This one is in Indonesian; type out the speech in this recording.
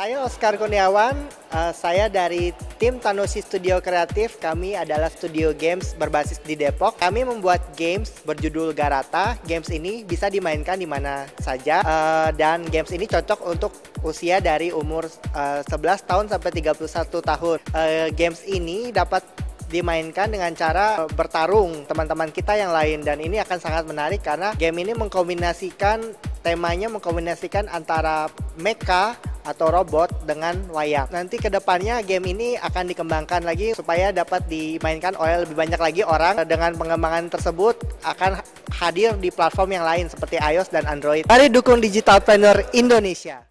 Saya Oscar Kurniawan, uh, saya dari tim Tanosi Studio Kreatif. Kami adalah studio games berbasis di Depok. Kami membuat games berjudul Garata. Games ini bisa dimainkan di mana saja uh, dan games ini cocok untuk usia dari umur uh, 11 tahun sampai 31 tahun. Games ini dapat dimainkan dengan cara bertarung teman-teman kita yang lain dan ini akan sangat menarik karena game ini mengkombinasikan temanya mengkombinasikan antara mecha atau robot dengan wayang. Nanti ke depannya game ini akan dikembangkan lagi supaya dapat dimainkan oleh lebih banyak lagi orang. Dengan pengembangan tersebut akan hadir di platform yang lain seperti iOS dan Android. Mari dukung Digital Planner Indonesia.